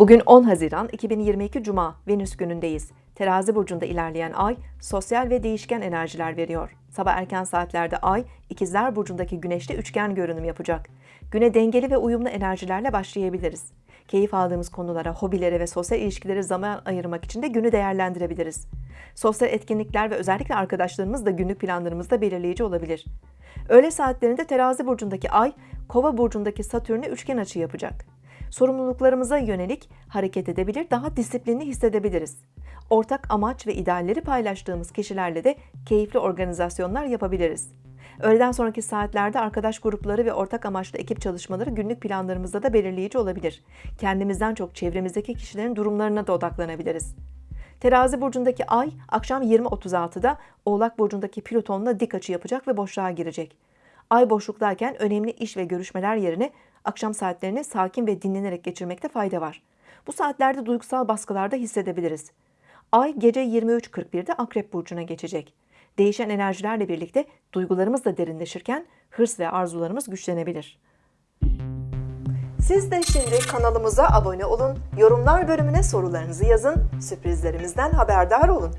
Bugün 10 Haziran 2022 Cuma Venüs günündeyiz. Terazi burcunda ilerleyen ay sosyal ve değişken enerjiler veriyor. Sabah erken saatlerde ay İkizler burcundaki güneşte üçgen görünüm yapacak. Güne dengeli ve uyumlu enerjilerle başlayabiliriz. Keyif aldığımız konulara, hobilere ve sosyal ilişkilere zaman ayırmak için de günü değerlendirebiliriz. Sosyal etkinlikler ve özellikle arkadaşlarımız günlük planlarımızda belirleyici olabilir. Öğle saatlerinde terazi burcundaki ay, kova burcundaki satürne üçgen açı yapacak. Sorumluluklarımıza yönelik hareket edebilir, daha disiplinli hissedebiliriz. Ortak amaç ve idealleri paylaştığımız kişilerle de keyifli organizasyonlar yapabiliriz. Öğleden sonraki saatlerde arkadaş grupları ve ortak amaçlı ekip çalışmaları günlük planlarımızda da belirleyici olabilir. Kendimizden çok çevremizdeki kişilerin durumlarına da odaklanabiliriz. Terazi burcundaki ay akşam 20.36'da Oğlak burcundaki Plüton'la dik açı yapacak ve boşluğa girecek. Ay boşluktayken önemli iş ve görüşmeler yerine akşam saatlerini sakin ve dinlenerek geçirmekte fayda var. Bu saatlerde duygusal baskılarda hissedebiliriz. Ay gece 23.41'de Akrep burcuna geçecek. Değişen enerjilerle birlikte duygularımız da derinleşirken hırs ve arzularımız güçlenebilir. Siz de şimdi kanalımıza abone olun, yorumlar bölümüne sorularınızı yazın, sürprizlerimizden haberdar olun.